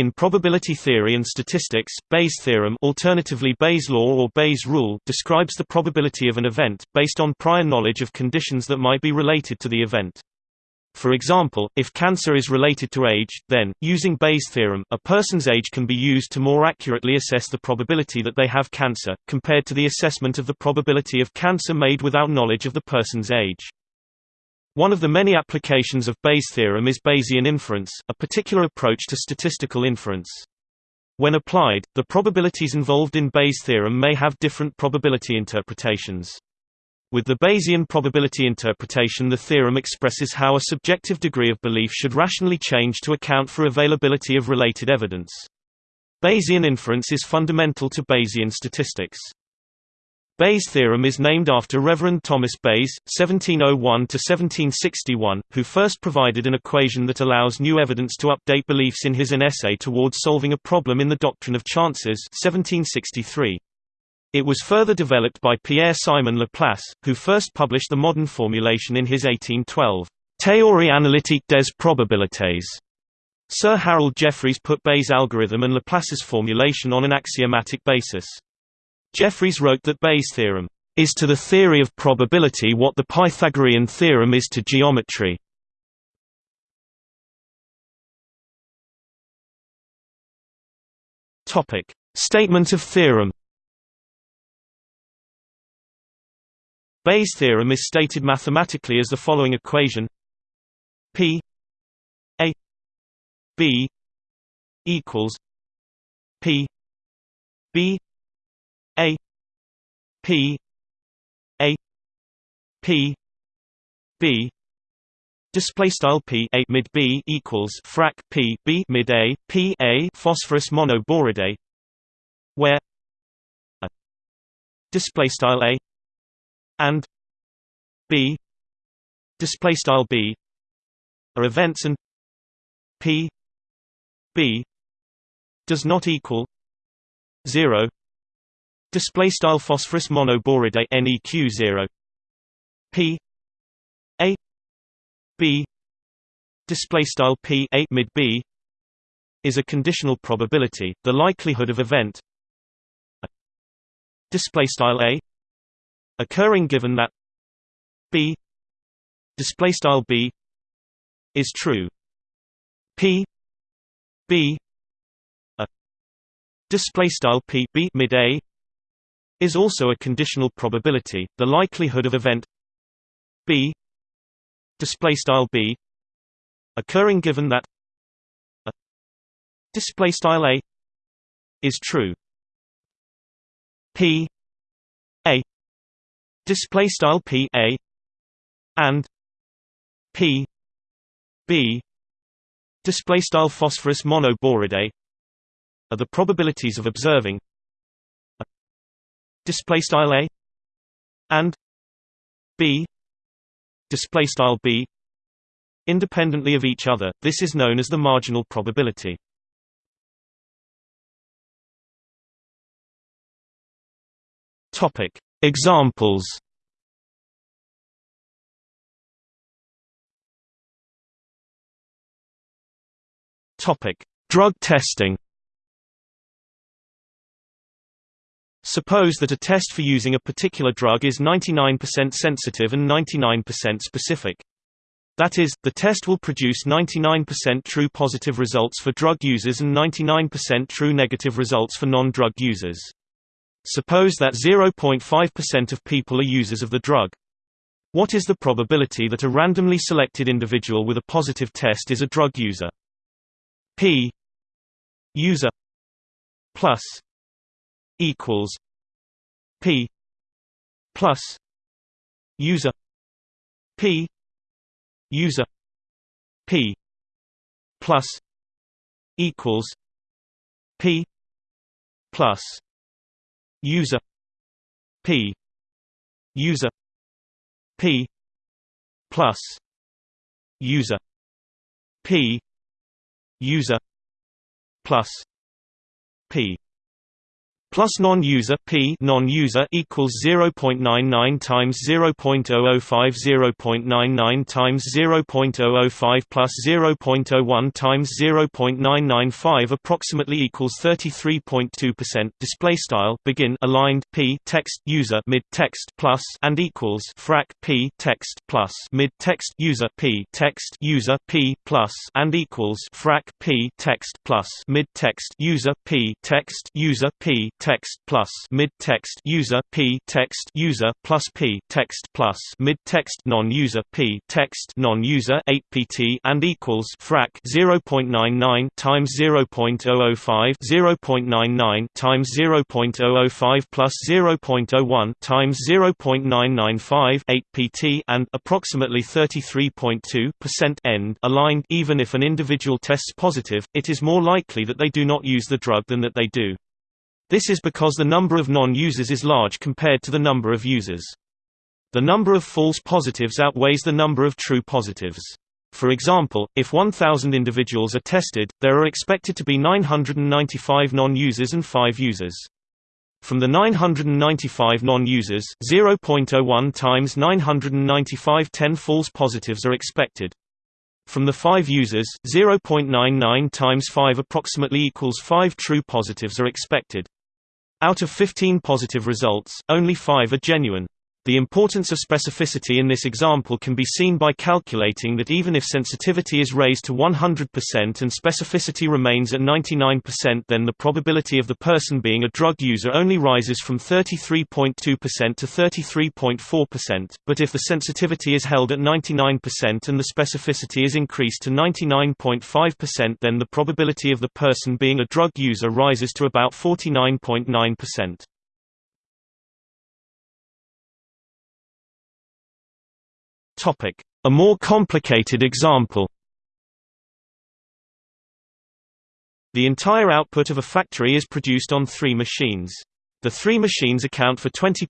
In probability theory and statistics, Bayes' theorem alternatively Bayes' law or Bayes' rule describes the probability of an event, based on prior knowledge of conditions that might be related to the event. For example, if cancer is related to age, then, using Bayes' theorem, a person's age can be used to more accurately assess the probability that they have cancer, compared to the assessment of the probability of cancer made without knowledge of the person's age. One of the many applications of Bayes' theorem is Bayesian inference, a particular approach to statistical inference. When applied, the probabilities involved in Bayes' theorem may have different probability interpretations. With the Bayesian probability interpretation the theorem expresses how a subjective degree of belief should rationally change to account for availability of related evidence. Bayesian inference is fundamental to Bayesian statistics. Bayes' theorem is named after Reverend Thomas Bayes (1701–1761), who first provided an equation that allows new evidence to update beliefs in his An Essay Towards Solving a Problem in the Doctrine of Chances 1763. It was further developed by Pierre-Simon Laplace, who first published the modern formulation in his 1812 Théorie analytique des probabilités. Sir Harold Jeffreys put Bayes' algorithm and Laplace's formulation on an axiomatic basis. Jeffreys wrote that Bayes' theorem is to the theory of probability what the Pythagorean theorem is to geometry. Topic: Statement of theorem Bayes' theorem is stated mathematically as the following equation P A B equals P B P A P B. Display style p a mid b equals frac p b mid a p a phosphorus monoboride, where a display style a and b display style b are events and p b does not equal 0 display style phosphorus monoboride neq 0 p. A. B. Display style p a mid b is a conditional probability the likelihood of event display style a occurring given that b display style b is true. P b display style p b mid a is also a conditional probability the likelihood of event b display style b occurring given that a display style a is true. P a display style p a and p b display style phosphorus monoboride are the probabilities of observing display style a and b display style b independently of each other. This is known as the marginal probability. Topic Examples. Topic: Drug testing. Suppose that a test for using a particular drug is 99% sensitive and 99% specific. That is, the test will produce 99% true positive results for drug users and 99% true negative results for non-drug users. Suppose that 0.5% of people are users of the drug. What is the probability that a randomly selected individual with a positive test is a drug user? P user plus equals P plus user P user P plus equals P plus user p user p plus user p user plus p plus non-user p non-user equals 0.99 times 0.005 0.99 times 0.005 plus 0.01 times 0.995 approximately equals 33.2% display style begin aligned p text user mid text plus and equals frac p text plus mid text user p text user p plus and equals frac p text plus mid text user p text user p text plus mid text user p text user plus p text plus mid text non-user p text non-user 8 pt and equals frac 0.99 times 0.005 0.99 times 0.005 plus 0.01 times 0.995 8 pt and approximately 33.2 percent end. Aligned even if an individual tests positive it is more likely that they do not use the drug than that they do this is because the number of non-users is large compared to the number of users. The number of false positives outweighs the number of true positives. For example, if 1,000 individuals are tested, there are expected to be 995 non-users and 5 users. From the 995 non-users, 0.01 times 995 10 false positives are expected. From the 5 users, 0.99 times 5 approximately equals 5 true positives are expected. Out of 15 positive results, only 5 are genuine. The importance of specificity in this example can be seen by calculating that even if sensitivity is raised to 100% and specificity remains at 99% then the probability of the person being a drug user only rises from 33.2% to 33.4%, but if the sensitivity is held at 99% and the specificity is increased to 99.5% then the probability of the person being a drug user rises to about 49.9%. A more complicated example The entire output of a factory is produced on three machines. The three machines account for 20%,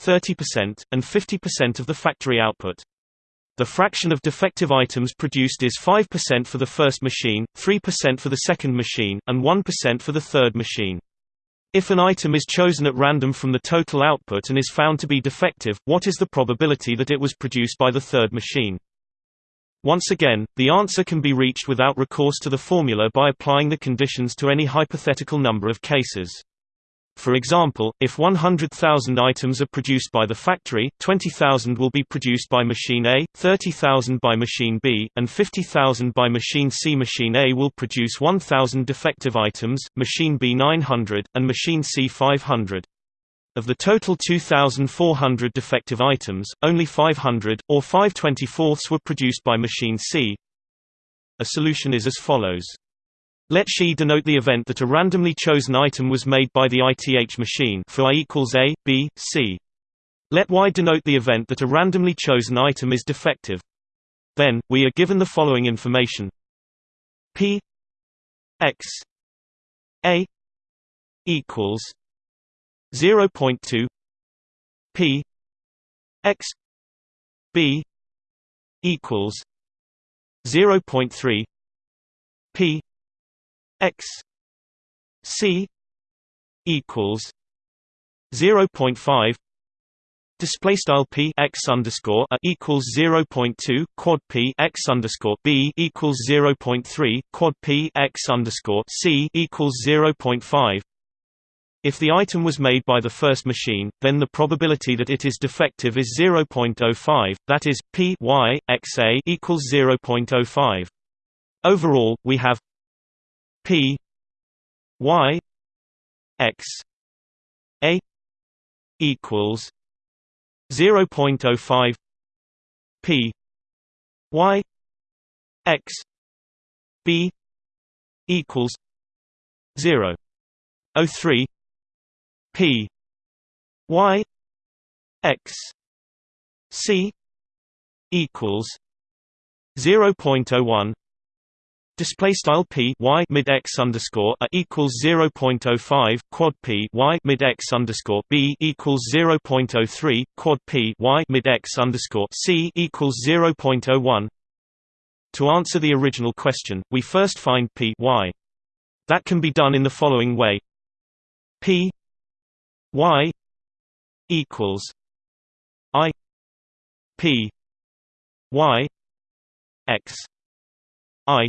30%, and 50% of the factory output. The fraction of defective items produced is 5% for the first machine, 3% for the second machine, and 1% for the third machine. If an item is chosen at random from the total output and is found to be defective, what is the probability that it was produced by the third machine? Once again, the answer can be reached without recourse to the formula by applying the conditions to any hypothetical number of cases. For example, if 100,000 items are produced by the factory, 20,000 will be produced by machine A, 30,000 by machine B, and 50,000 by machine C. Machine A will produce 1,000 defective items, machine B 900, and machine C 500. Of the total 2,400 defective items, only 500, or 5 24ths were produced by machine C. A solution is as follows. Let xi denote the event that a randomly chosen item was made by the ith machine for i equals a, b, c. Let y denote the event that a randomly chosen item is defective. Then, we are given the following information p x a equals 0.2 p x b equals 0.3 p x c equals 0.5 Display style p x underscore a equals 0.2 quad p x underscore b equals 0.3 quad p x underscore c equals 0.5. If the item was made by the first machine, then the probability that it is defective is 0.05. That is p y x a equals 0.05. Overall, we have P Y X A equals zero point oh five P Y X B equals zero oh three P Y X C equals zero point oh one Display style p y mid x underscore a equals zero point oh five quad p y mid x underscore b equals zero point oh three quad p y mid x underscore c equals zero point oh one. To answer the original question, we first find p y. That can be done in the following way: p y equals i p y x i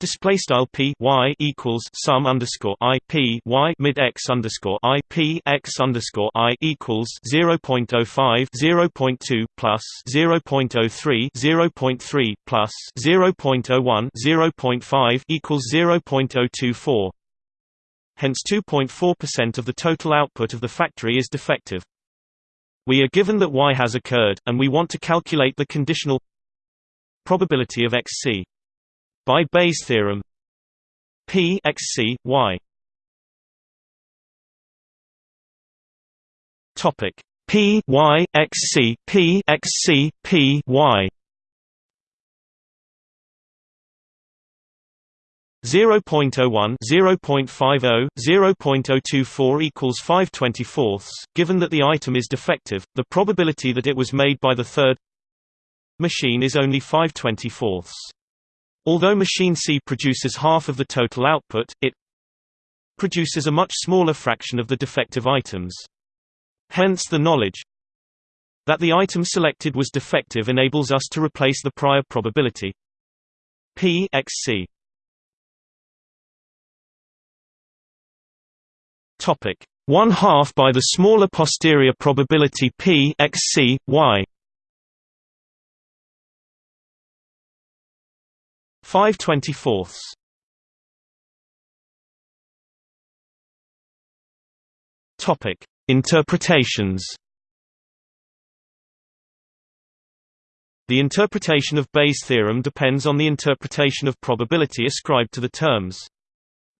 Display style p y equals sum underscore i p y mid x underscore i p x underscore i equals 0.05 0.2 plus 0.03 0.3 plus 0.01 0.5 equals 0.024. Hence 2.4% of the total output of the factory is defective. We are given that y has occurred, and we want to calculate the conditional probability of xc by Bayes' theorem P x c y. Topic P y x c P x c P y. 0.01 0.50 0.024 equals 5/24 given that the item is defective the probability that it was made by the third machine is only 5/24 Although machine C produces half of the total output, it produces a much smaller fraction of the defective items. Hence the knowledge that the item selected was defective enables us to replace the prior probability P x C. Topic: 1 half by the smaller posterior probability P x C y 5 24ths. Topic: Interpretations. The interpretation of Bayes' theorem depends on the interpretation of probability ascribed to the terms.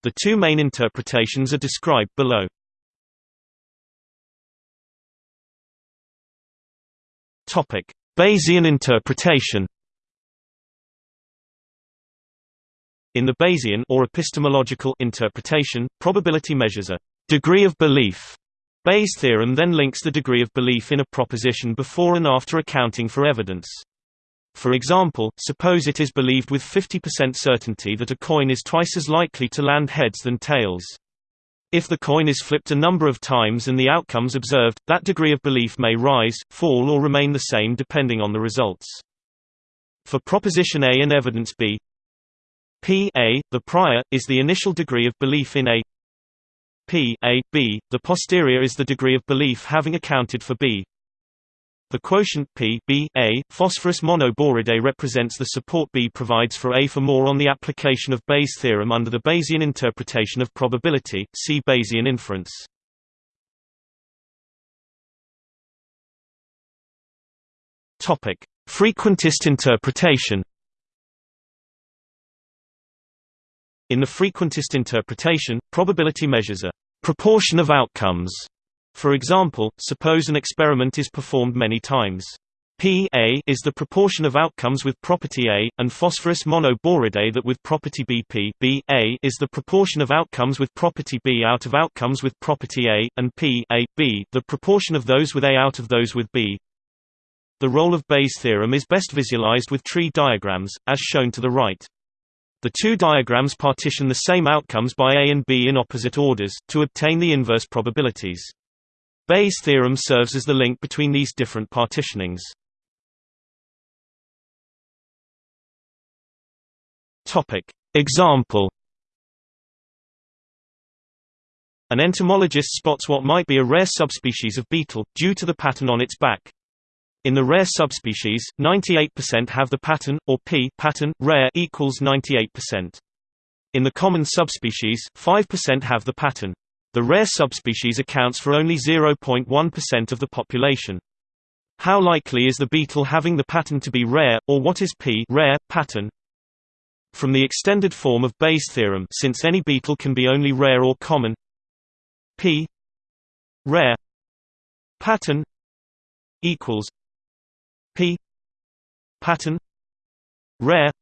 The two main interpretations are described below. Topic: Bayesian interpretation. In the Bayesian or epistemological interpretation, probability measures a degree of belief. Bayes' theorem then links the degree of belief in a proposition before and after accounting for evidence. For example, suppose it is believed with 50% certainty that a coin is twice as likely to land heads than tails. If the coin is flipped a number of times and the outcomes observed, that degree of belief may rise, fall or remain the same depending on the results. For proposition A and evidence B, P a, the prior, is the initial degree of belief in A P a, B, the posterior is the degree of belief having accounted for B. The quotient P B A, phosphorus monoboride represents the support B provides for A. For more on the application of Bayes' theorem under the Bayesian interpretation of probability, see Bayesian inference. Topic: Frequentist interpretation. In the frequentist interpretation, probability measures a proportion of outcomes. For example, suppose an experiment is performed many times. P A is the proportion of outcomes with property A, and phosphorus monoboride that with property B P B A is the proportion of outcomes with property B out of outcomes with property A, and P A B the proportion of those with A out of those with B. The role of Bayes' theorem is best visualized with tree diagrams, as shown to the right. The two diagrams partition the same outcomes by A and B in opposite orders, to obtain the inverse probabilities. Bayes' theorem serves as the link between these different partitionings. Example An entomologist spots what might be a rare subspecies of beetle, due to the pattern on its back. In the rare subspecies, 98% have the pattern, or p pattern, rare equals 98%. In the common subspecies, 5% have the pattern. The rare subspecies accounts for only 0.1% of the population. How likely is the beetle having the pattern to be rare, or what is p rare, pattern? From the extended form of Bayes' theorem since any beetle can be only rare or common p rare pattern equals p. Pattern rare.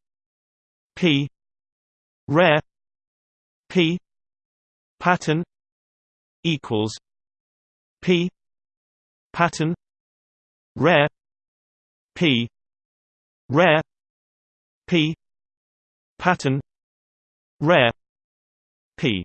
P. Rare. P. Pattern equals p. Pattern rare. P. Rare. P. Pattern rare. P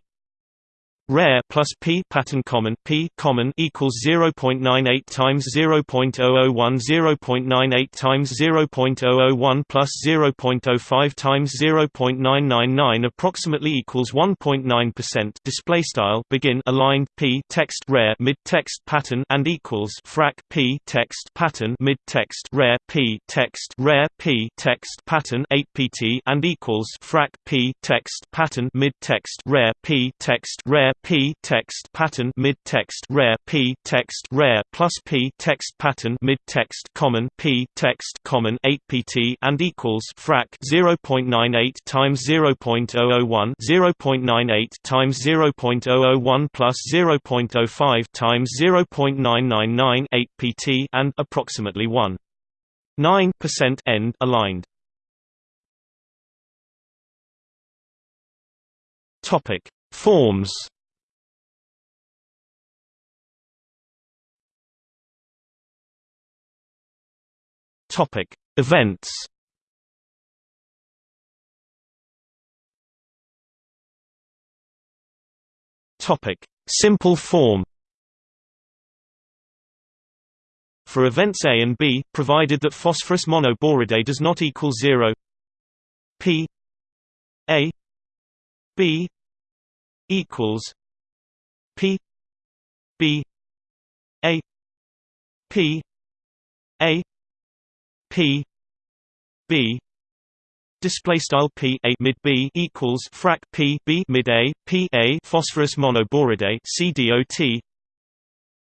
rare plus p pattern common p common equals 0.98 times 0.001 0.98 times 0.001 plus 0.05 times 0.999 approximately equals 1.9% display style begin aligned p text rare mid text pattern and equals frac p text pattern mid text rare p text rare p text pattern 8 pt and equals frac p text pattern mid text rare p text rare p text pattern mid text rare p text rare plus p text pattern mid text common p text common 8 pt and equals frac 0.98 times 0.001 0.98 times 0.001 plus 0.05 times 0.999 8 pt and approximately 1 9% end aligned. Topic. Forms Topic: Events. Topic: Simple form. For events A and B, provided that phosphorus monoboride does not equal 0 P A B equals P B A P A P B display style P A mid B equals frac P B mid A P A phosphorus monoboride CDOT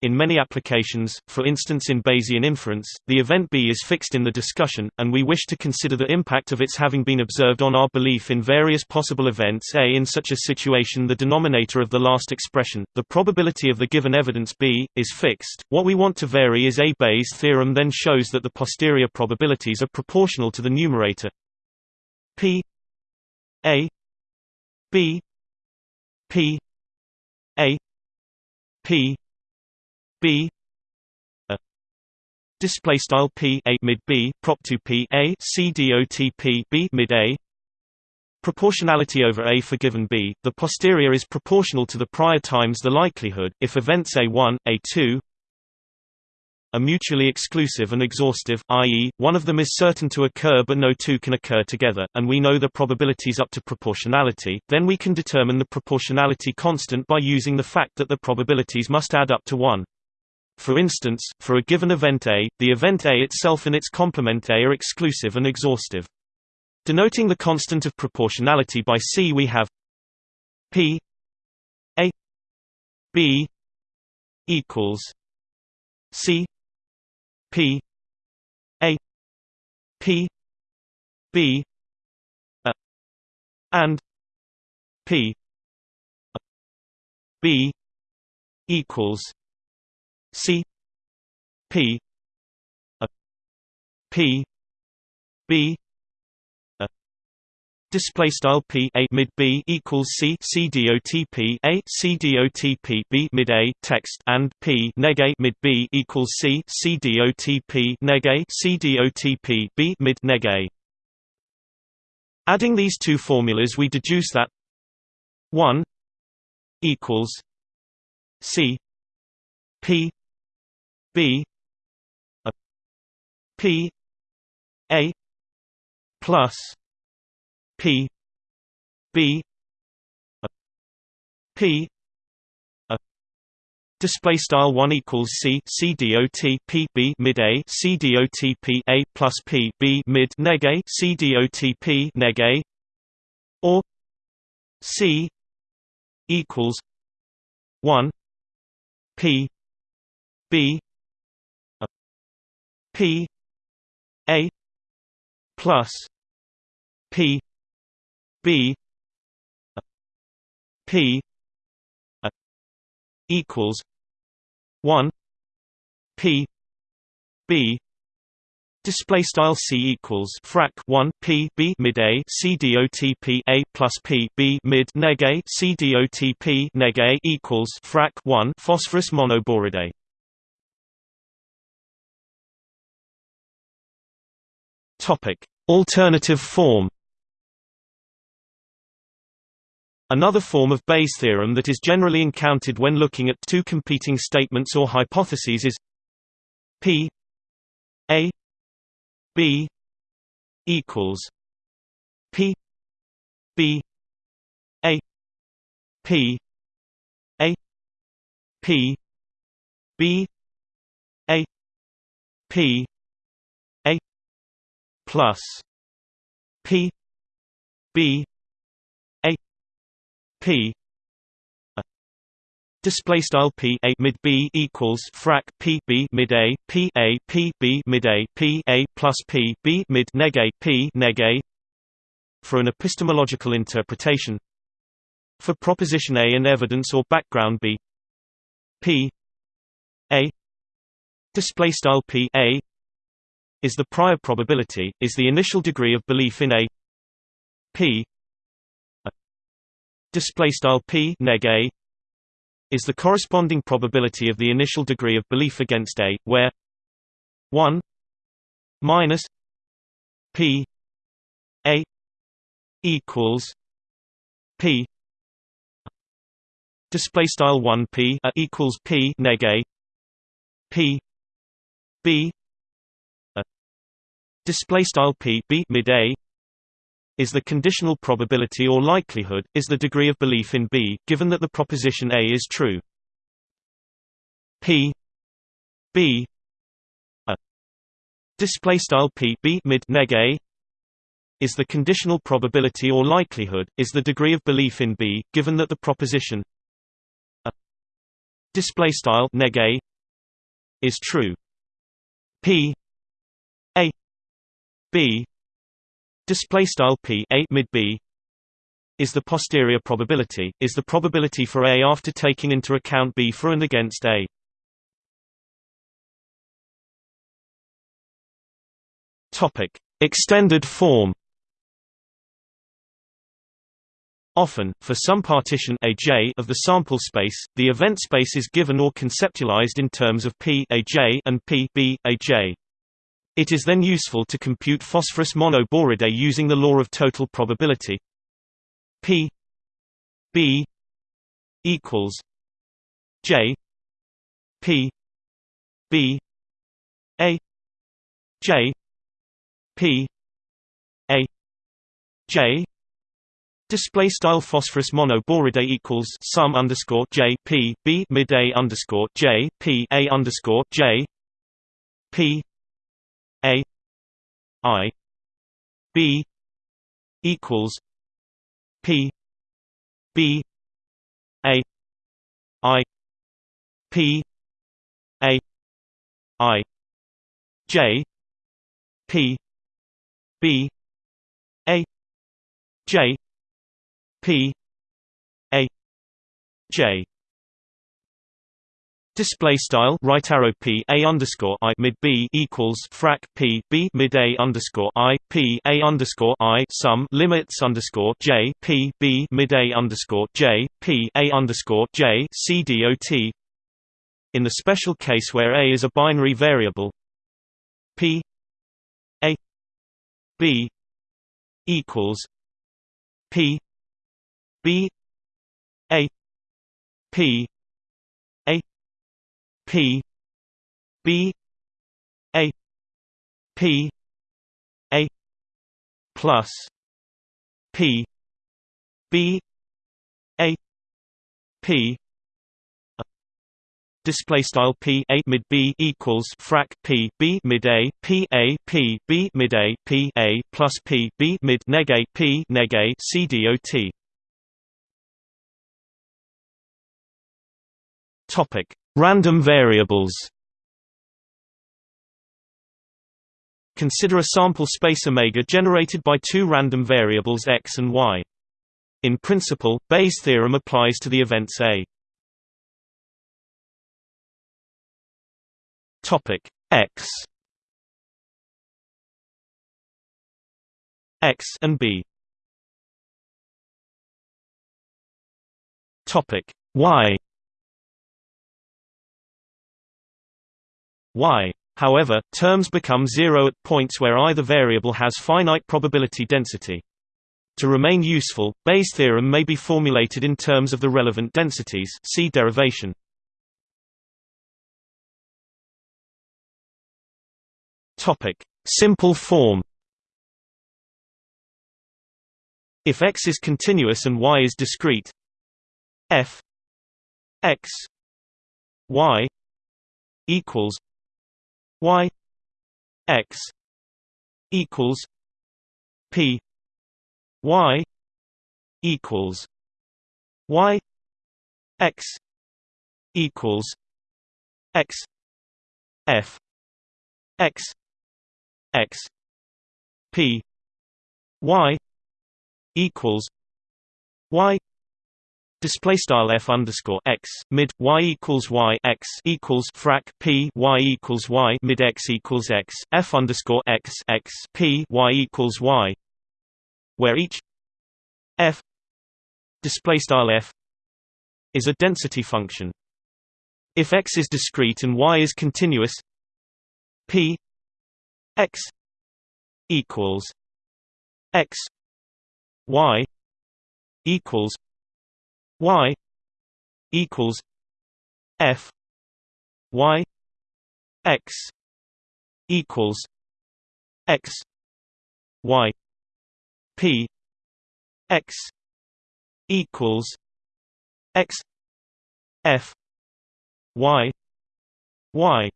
in many applications, for instance in Bayesian inference, the event B is fixed in the discussion, and we wish to consider the impact of its having been observed on our belief in various possible events A. In such a situation the denominator of the last expression, the probability of the given evidence B, is fixed. What we want to vary is A. Bayes' theorem then shows that the posterior probabilities are proportional to the numerator P A B P A P B a. Display style P a mid B prop 2 P a C dot P B mid A. Proportionality over A for given B, the posterior is proportional to the prior times the likelihood, if events A1, A2 are mutually exclusive and exhaustive, i.e., one of them is certain to occur but no two can occur together, and we know the probabilities up to proportionality, then we can determine the proportionality constant by using the fact that the probabilities must add up to 1. For instance, for a given event A, the event A itself and its complement A are exclusive and exhaustive. Denoting the constant of proportionality by C we have P A B equals C P A P B A and P B equals C P a P B a. Display style P a mid B equals C C dot P a C dot P B mid A text and P neg A mid B equals C C dot P neg A C dot P B mid neg A. Adding these two formulas we deduce that 1 equals C P B a P A plus P B a P a Display style one equals C C dot P B mid A C dot P A plus P B mid neg A C dot P neg A or C equals one P B P A plus P B P equals one P B Display style c equals frac 1 p b mid a c dot p a plus p b mid neg a c dot p neg a equals frac 1 phosphorus monoboride. Topic: Alternative form. Another form of Bayes' theorem that is generally encountered when looking at two competing statements or hypotheses is p a B equals P B A P A P B A P plus P B A P Display style p a mid b equals frac p b mid a p a p b mid a p a plus p b mid neg a p neg a. For an epistemological interpretation. For proposition A and evidence or background B. P a display style p a is the prior probability is the initial degree of belief in A P display style p neg a is the corresponding probability of the initial degree of belief against A, where 1 minus P A equals P display style 1 P equals P neg A P B display style P B mid A is the conditional probability or likelihood, is the degree of belief in B, given that the proposition A is true. P B a display style P B mid neg A is the conditional probability or likelihood, is the degree of belief in B, given that the proposition a display style neg A is true. P A B display style p a mid b is the posterior probability is the probability for a after taking into account b for and against a topic extended form Often, for some partition aj of the sample space, the event space is given or conceptualized in terms of p aj and p b aj. It is then useful to compute phosphorus monoboride using the law of total probability. P B equals J P B A J P A J Display style phosphorus monoboride equals sum underscore J P B mid A underscore J P A underscore J P I B equals P B A I P A I J P B A J P A J Display style right arrow p a underscore i mid b equals frac p b mid a underscore i p a underscore i sum limits underscore j p b mid a underscore j p a underscore j c dot. In the special case where a is a binary variable, p a b equals p b a p P B A P A plus P B A P display style p a mid b equals frac p b mid a p a p b mid a p a plus p b mid neg a p neg a c dot. Topic Random variables Consider a sample space omega generated by two random variables x and y. In principle, Bayes' theorem applies to the events A. Topic x x and b. Topic y y. However, terms become zero at points where either variable has finite probability density. To remain useful, Bayes' theorem may be formulated in terms of the relevant densities see derivation. Topic: Simple form. If X is continuous and Y is discrete, f x y equals y x equals p y equals y x equals x f x x p y equals y Display style f underscore x mid y equals y x equals frac p y equals y mid x equals x f underscore x x p y equals y, where each f display style f is a density function. If x is discrete and y is continuous, p x equals x y equals y equals f y x equals x y p x equals x f y y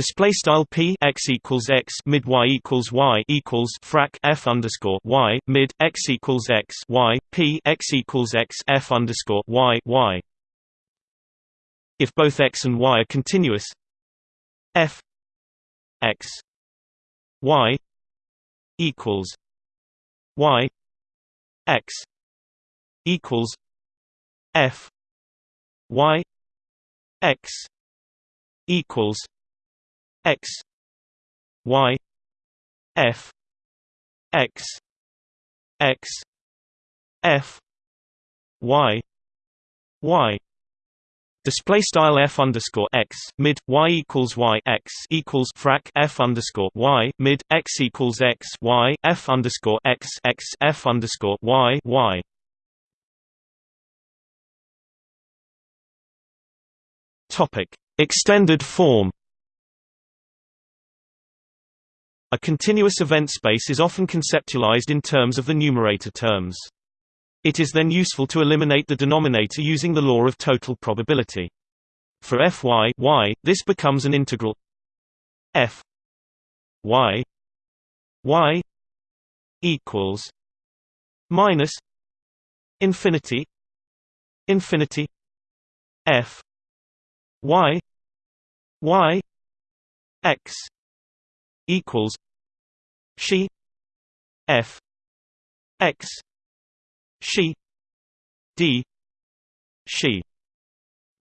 Display style p x equals x mid y equals y equals frac f underscore y mid x equals x y p x equals x f underscore y y. If both x and y are continuous, f x y equals y x equals f y x equals x y f x x f y y Display style f underscore x mid y equals y x equals frac f underscore y mid x equals x y f underscore x x f underscore y y. Topic: Extended form. A continuous event space is often conceptualized in terms of the numerator terms. It is then useful to eliminate the denominator using the law of total probability. For fy y, this becomes an integral f y y equals minus infinity infinity f y y x equals she f x she d she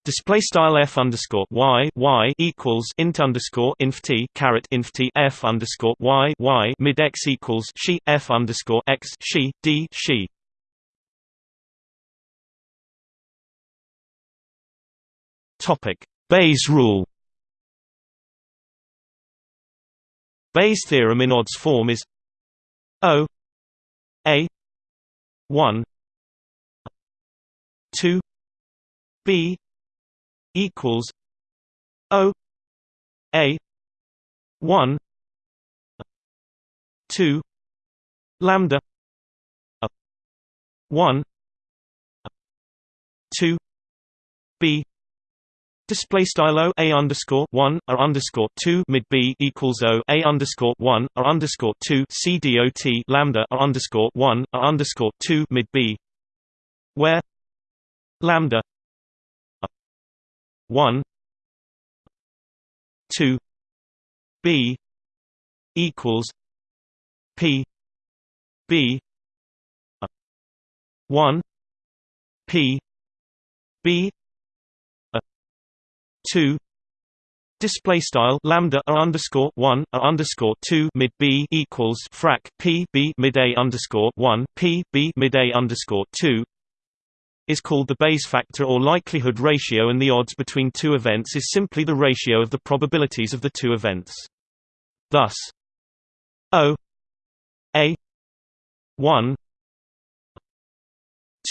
Display style f underscore y y equals int underscore inf t caret inf t f underscore y y mid x equals she f underscore x she d she. Topic Bayes rule. Bayes' theorem in odds form is O A 1 2 B equals O A 1 2 lambda 1 2 B Display style o a underscore one a underscore two mid b equals o a underscore one a underscore two c dot lambda a underscore one a underscore two mid b, where? Lambda. One. Two. B equals p b. One. P b 2 Display style lambda a underscore one a underscore two mid b equals frac p b mid a underscore one p b mid a underscore two is called the Bayes factor or likelihood ratio and the odds between two events is simply the ratio of the probabilities of the two events. Thus, O A 1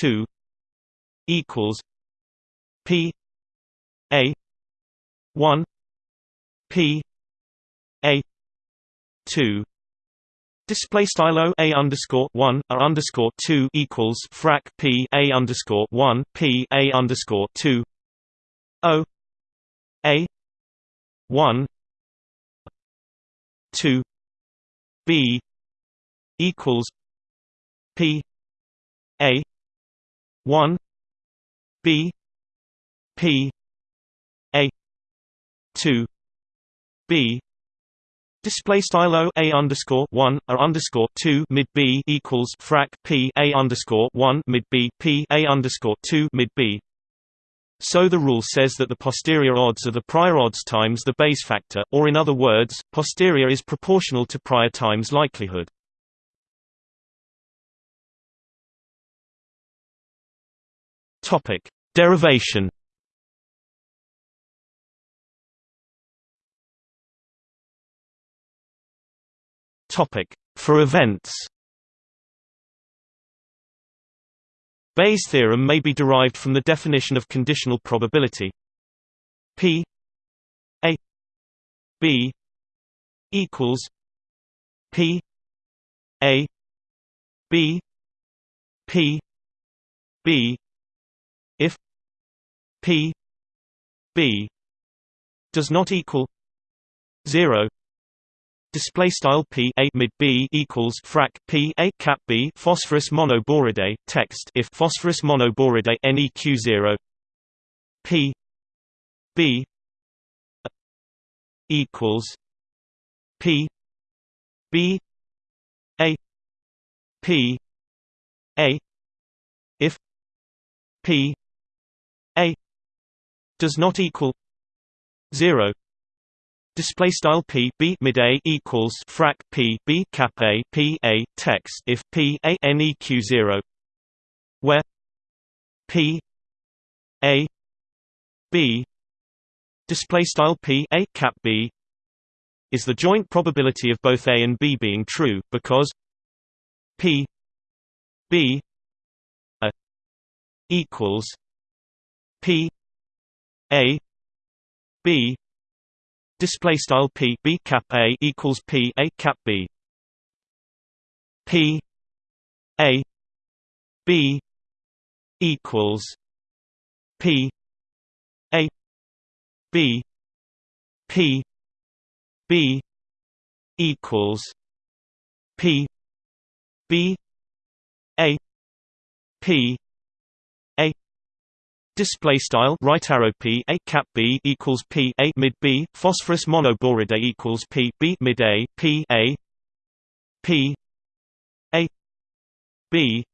2 equals P A 1 P A 2 Display style a underscore one a underscore two equals frac p a underscore one p a underscore two. O a one two. B equals p a one. B p two b Display style o a underscore one a underscore two mid b equals frac p a underscore one mid b p a underscore two mid b. So the rule says that the posterior odds are the prior odds times the Bayes factor, or in other words, posterior is proportional to prior times likelihood. Topic: Derivation. For events. Bayes' theorem may be derived from the definition of conditional probability P A B equals P A B P B if P B does not equal 0 Display style p a mid b equals frac p a cap b phosphorus monoboridae text if phosphorus monoboridae neq zero. P b equals p b a p a if p a does not equal zero display style p b mid a equals frac p b cap a p a text if p a neq 0 where p a b display style p a cap b is the joint probability of both a and b being true because p b a equals p a b display style p b cap a equals p a cap b. P a b equals p a b p b equals p b a p Display style right arrow p a cap b equals p a mid b phosphorus monoboride equals p b mid a p a p a b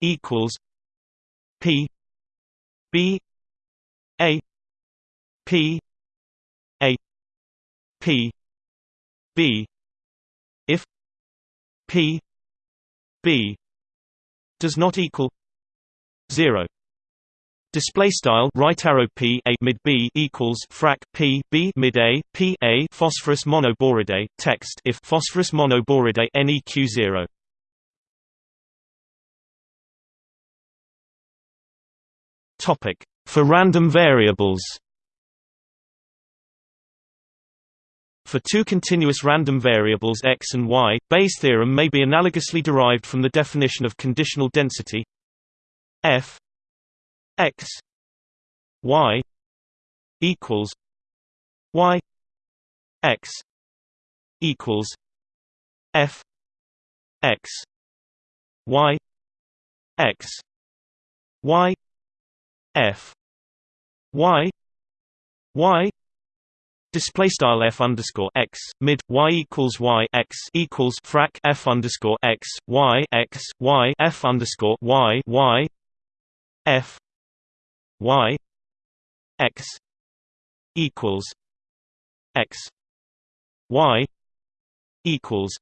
equals p b a p a p b. If p b does not equal 0 Display style right arrow p a mid b equals frac p b mid a p a phosphorus monoboridae text if phosphorus monoboridae neq zero. Topic for random variables. For two continuous random variables x and y, Bayes' theorem may be analogously derived from the definition of conditional density f x y equals y x equals f x y x y f y y Display style f underscore x mid y equals y x equals frac f underscore x y x y f underscore y y f y x equals x y equals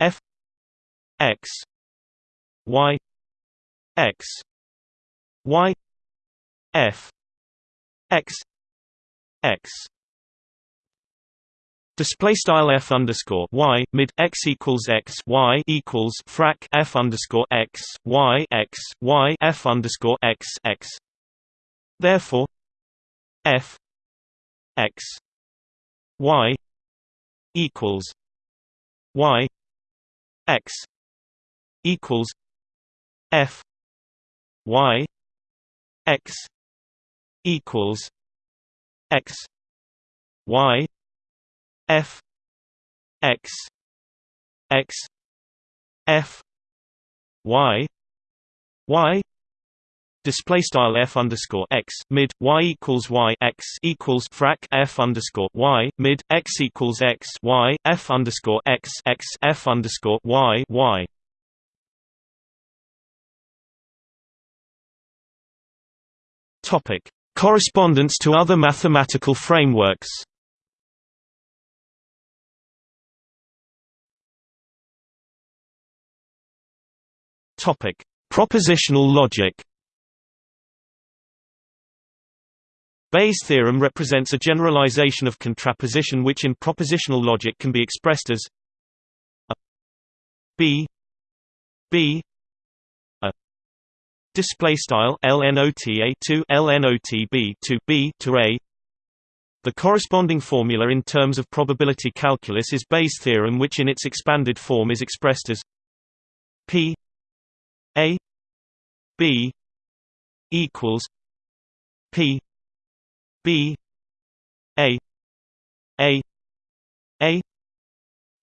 f x y x y f x x Display style f underscore y mid x equals x y equals frac f underscore x y x y f underscore x x. Therefore, f x y equals y x equals f y x equals x y f x x f y y display style f underscore x mid y equals y x equals frac f underscore y mid x equals x y f underscore x x f underscore y y. Topic: Correspondence to other mathematical frameworks. Topic: Propositional logic. Bayes' theorem represents a generalization of contraposition which in propositional logic can be expressed as a b b a display style lnota to lnotb to b to a. The corresponding formula in terms of probability calculus is Bayes' theorem which in its expanded form is expressed as p a b equals p b a a a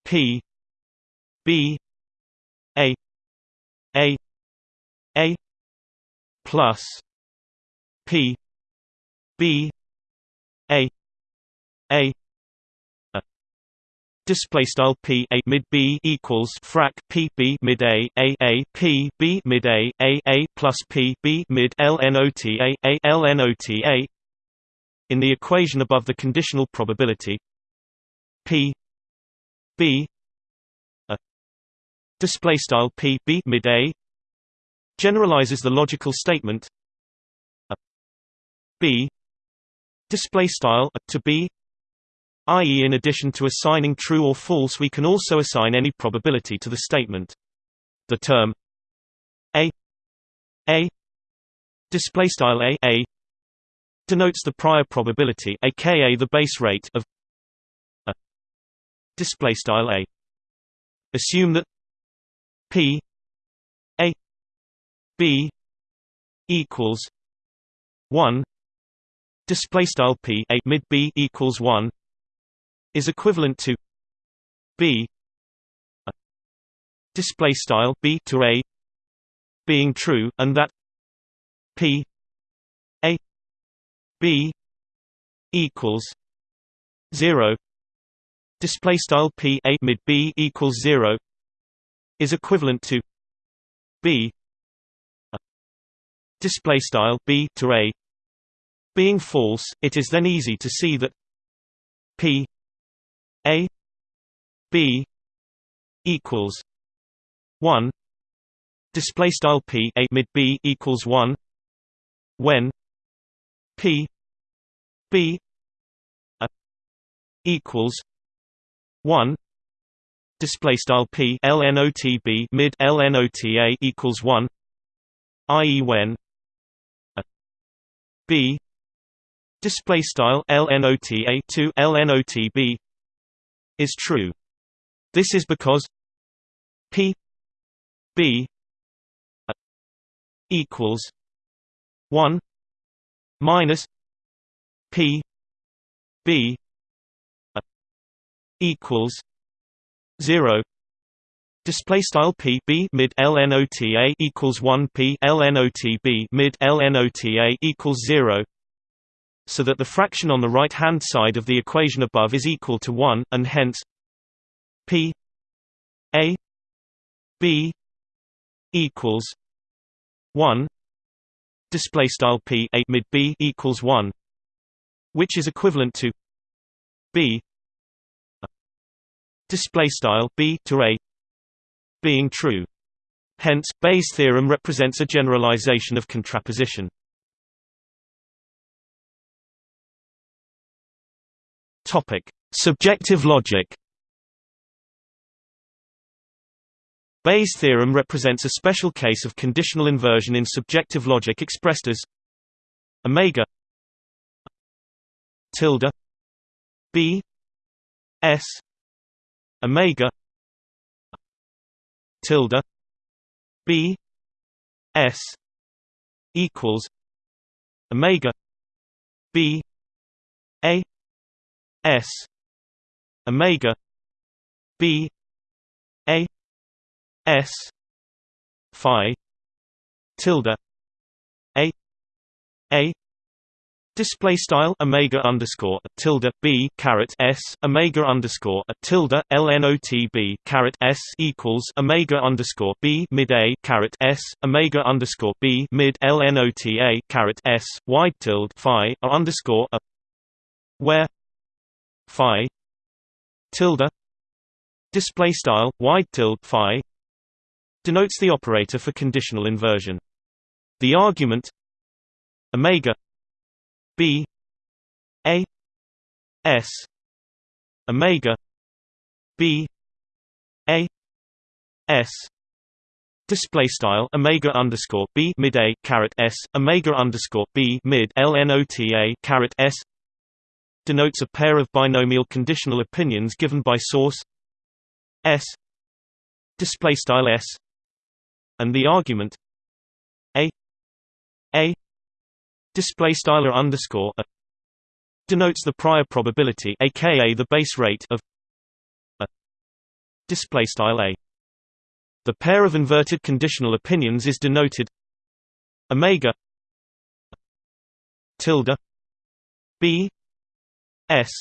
p b a a a plus p b a a Display style p a mid b equals frac p b mid a a a p b mid a a a plus p b mid l n o t a a l n o t a. In the equation above, the conditional probability p b a display style p b mid a generalizes the logical statement a b display style a to b i.e. in addition to assigning true or false we can also assign any probability to the statement. The term a a display style a a denotes the prior probability aka the base rate of a display style a. Assume that p a b equals 1 display style p a mid b equals 1 is equivalent to b display style b to a being true and that p b equals 0 display style p a mid b equals 0 is equivalent to b. Display style b to a being false it is then easy to see that p a b equals 1 display style p a mid b equals 1 when p b a equals 1 display style p lnotb mid lnota equals 1 i.e. when a b display style lnota to lnotb is true. This is because P B equals one minus P B equals zero. Display style p b mid lnota equals one p lnotb mid lnota equals zero so that the fraction on the right-hand side of the equation above is equal to 1, and hence p a b equals 1 display style p a mid b equals 1 which is equivalent to b display style b to a being true. Hence, Bayes' theorem represents a generalization of contraposition. Topic: Subjective logic. Bayes' theorem represents a special case of conditional inversion in subjective logic expressed as omega tilde b s omega tilde b s equals omega b a s omega b a s phi tilde a a Display style omega underscore tilde b caret s omega underscore tilde lnotb caret s equals omega underscore b mid a caret s omega underscore b mid lnota caret s wide tilde phi a underscore a where phi tilde display style wide tilde phi denotes the operator for conditional inversion. The argument omega B A S Omega B A S. Display style Omega underscore B mid A caret S Omega underscore B mid LNOTA caret S. Denotes a pair of binomial conditional opinions given by source S. Display style S. And the argument A A display style underscore a denotes the prior probability aka the base rate of a display style a. The pair of inverted conditional opinions is denoted omega tilde b s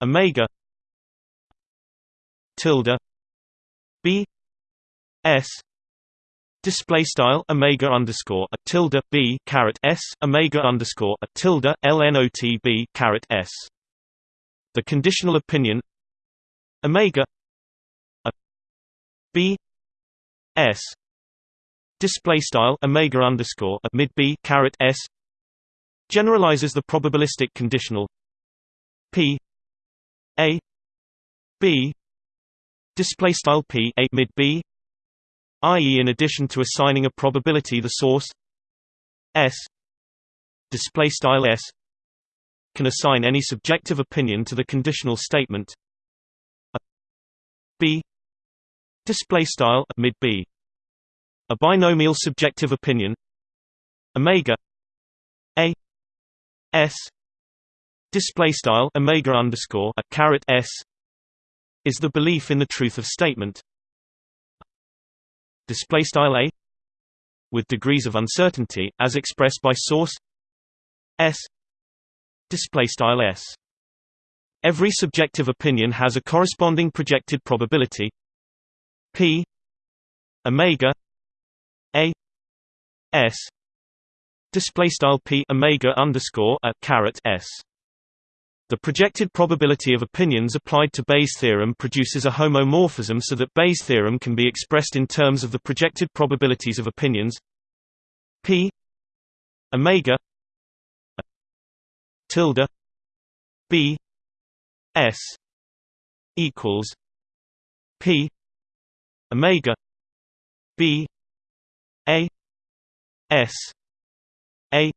omega tilde b s display style omega underscore a tilde b caret s omega underscore a tilde lnotb caret s. The conditional opinion omega a b s. Display style omega underscore a mid b caret s. Generalizes the probabilistic conditional p a b. Display style p a mid b i.e. in addition to assigning a probability the source S display style S can assign any subjective opinion to the conditional statement a B display style mid B a binomial subjective opinion omega a s display style omega underscore a caret s is the belief in the truth of statement display style a with degrees of uncertainty as expressed by source s display style s. Every subjective opinion has a corresponding projected probability. P omega a s display style p omega underscore a caret s the projected probability of opinions applied to Bayes' theorem produces a homomorphism so that Bayes' theorem can be expressed in terms of the projected probabilities of opinions. P. Omega. Tilde. B. S. Equals. P. Omega. B. A. S. A.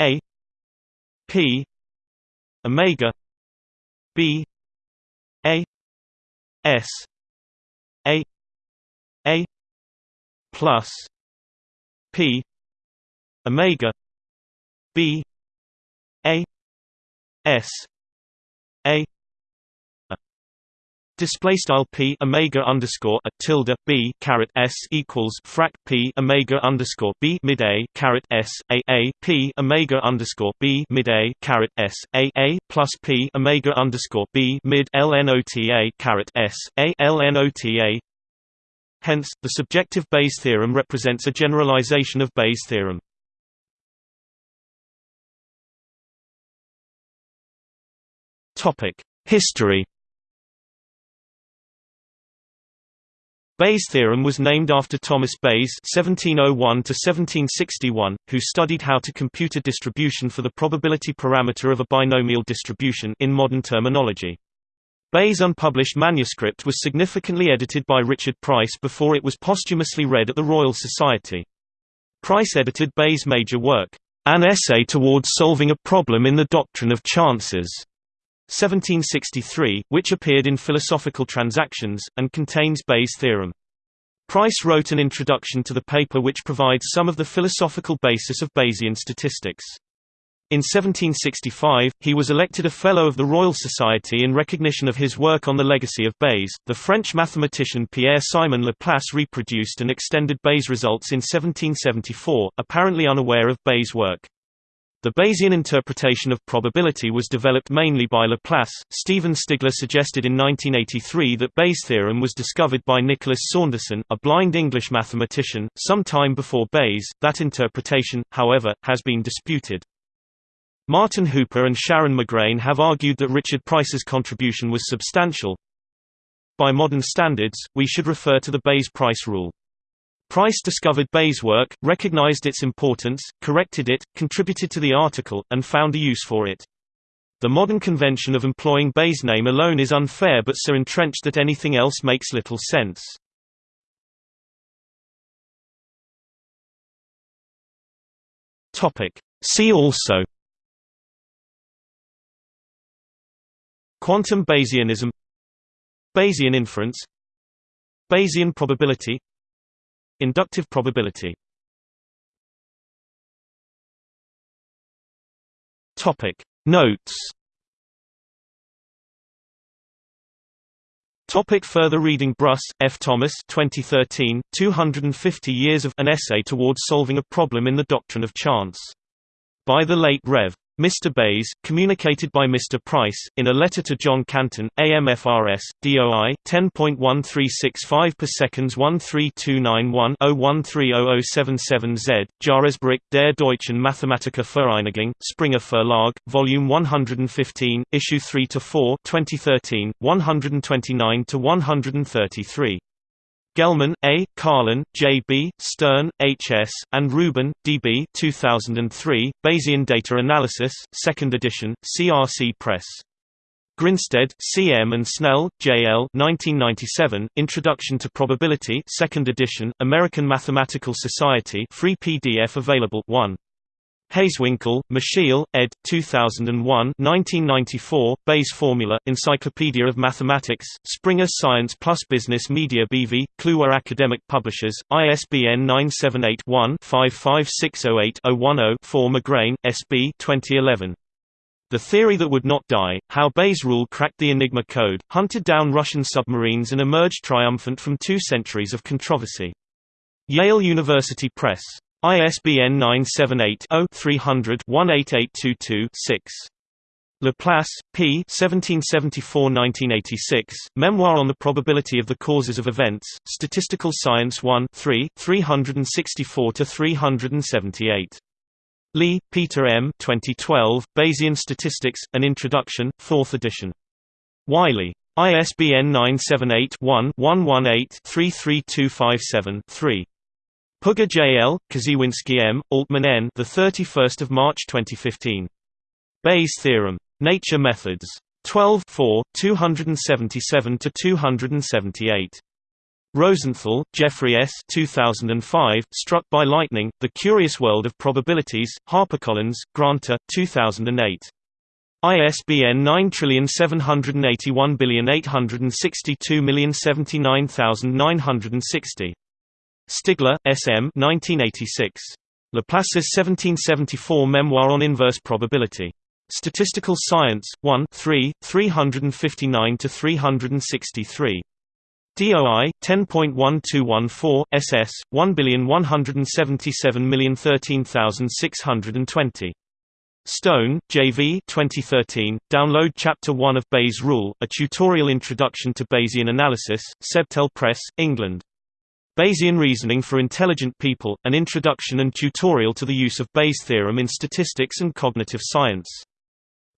A. P omega b a s a a plus p omega b a s a Display style p omega underscore a tilde b caret s equals frac p omega underscore b mid a caret s a a p omega underscore b mid a caret s a a plus p omega underscore b mid lnota caret s a lnota. Hence, the subjective Bayes theorem represents a generalization of Bayes theorem. Topic: History Bayes' theorem was named after Thomas Bayes (1701–1761), who studied how to compute a distribution for the probability parameter of a binomial distribution in modern terminology. Bayes' unpublished manuscript was significantly edited by Richard Price before it was posthumously read at the Royal Society. Price edited Bayes' major work, An Essay Towards Solving a Problem in the Doctrine of Chances, 1763, which appeared in Philosophical Transactions, and contains Bayes' theorem. Price wrote an introduction to the paper which provides some of the philosophical basis of Bayesian statistics. In 1765, he was elected a Fellow of the Royal Society in recognition of his work on the legacy of Bayes. The French mathematician Pierre Simon Laplace reproduced and extended Bayes' results in 1774, apparently unaware of Bayes' work. The Bayesian interpretation of probability was developed mainly by Laplace. Stephen Stigler suggested in 1983 that Bayes' theorem was discovered by Nicholas Saunderson, a blind English mathematician, some time before Bayes. That interpretation, however, has been disputed. Martyn Hooper and Sharon McGrayne have argued that Richard Price's contribution was substantial. By modern standards, we should refer to the Bayes-Price rule. Price discovered Bayes' work, recognized its importance, corrected it, contributed to the article, and found a use for it. The modern convention of employing Bayes' name alone is unfair but so entrenched that anything else makes little sense. See also Quantum Bayesianism Bayesian inference Bayesian probability Inductive probability Topic Notes Topic further reading Bruss, F. Thomas 2013, 250 Years of An Essay Towards Solving a Problem in the Doctrine of Chance. By the late Rev. Mr. Bayes, communicated by Mr. Price, in a letter to John Canton, AMFRS, DOI, 10.1365 per seconds 13291 0130077Z, Jahresbericht der deutschen Mathematikervereinigung, Springer Verlag, Volume 115, Issue 3 to 4, 2013, 129–133. Gelman, A., Carlin, J. B., Stern, H. S., and Rubin, D. B. 2003, Bayesian Data Analysis, 2nd edition, CRC Press. Grinstead, C. M. and Snell, J. L. 1997, Introduction to Probability 2nd edition, American Mathematical Society free PDF available 1. Hazewinkel, Michiel, ed. 2001 1994, Bayes Formula, Encyclopedia of Mathematics, Springer Science Plus Business Media BV, Kluwer Academic Publishers, ISBN 978-1-55608-010-4 McGrayne, S.B. 2011. The Theory That Would Not Die, How Bayes' Rule Cracked the Enigma Code, hunted down Russian submarines and emerged triumphant from two centuries of controversy. Yale University Press. ISBN 978-0-300-18822-6. Laplace, P. 1774–1986, Memoir on the Probability of the Causes of Events, Statistical Science 1 3, 364–378. Lee, Peter M. 2012, Bayesian Statistics, An Introduction, 4th edition. Wiley. ISBN 978 one 118 33257 3 Puga J. L., Krzywinski M., Altman N. The 31st of March 2015. Bayes theorem. Nature Methods. 12 4, 277 to 278. Rosenthal, Jeffrey S. 2005, Struck by Lightning: The Curious World of Probabilities. HarperCollins, Granta, 2008. ISBN 9781862079960. Stigler, S. M. 1986. Laplace's 1774 Memoir on Inverse Probability. Statistical Science, 1 3, 359–363. DOI 10.1214 SS 1177013,620. Stone, J.V. 2013. Download Chapter 1 of Bayes' Rule: A Tutorial Introduction to Bayesian Analysis. Sebtel Press, England. Bayesian Reasoning for Intelligent People, An Introduction and Tutorial to the Use of Bayes' Theorem in Statistics and Cognitive Science.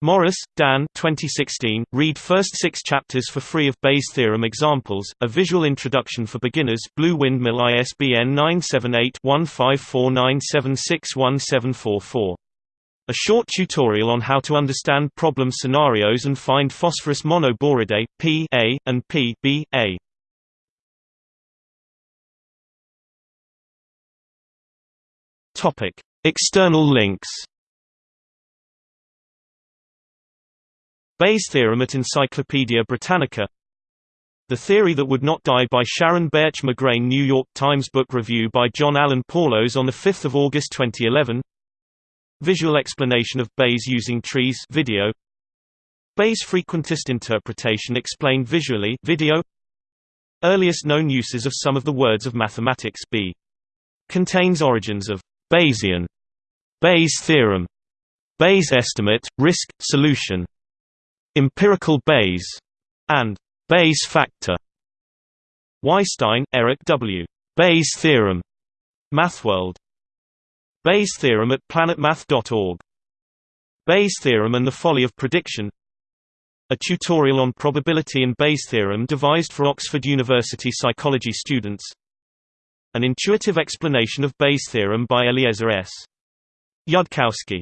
Morris, Dan 2016, read first six chapters for free of Bayes' theorem examples, a visual introduction for beginners Blue Windmill ISBN 978-1549761744. A short tutorial on how to understand problem scenarios and find phosphorus monoboridae, P A, and P B A. External links Bayes' theorem at Encyclopaedia Britannica The Theory That Would Not Die by Sharon Bertsch McGrayne New York Times Book Review by John Allen Paulos on 5 August 2011 Visual explanation of Bayes using trees video Bayes' frequentist interpretation explained visually video Earliest known uses of some of the words of mathematics B. Contains origins of Bayesian, Bayes' theorem, Bayes' estimate, risk, solution Empirical Bayes, and Bayes factor. Weisstein, Eric W. Bayes theorem. MathWorld. Bayes theorem at planetmath.org. Bayes theorem and the folly of prediction. A tutorial on probability and Bayes theorem devised for Oxford University psychology students. An intuitive explanation of Bayes theorem by Eliezer S. Yudkowsky